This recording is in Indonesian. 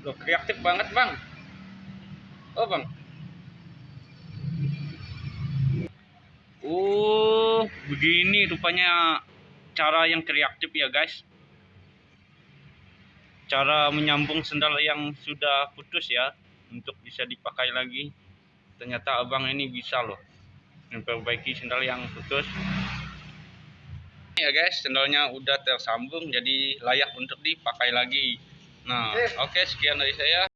Loh, kreatif banget bang. Oh bang. Oh, begini rupanya cara yang kreatif ya guys. Cara menyambung sendal yang sudah putus ya untuk bisa dipakai lagi. Ternyata abang ini bisa loh memperbaiki sendal yang putus. Ya guys, sendalnya udah tersambung jadi layak untuk dipakai lagi. Nah, oke okay, sekian dari saya.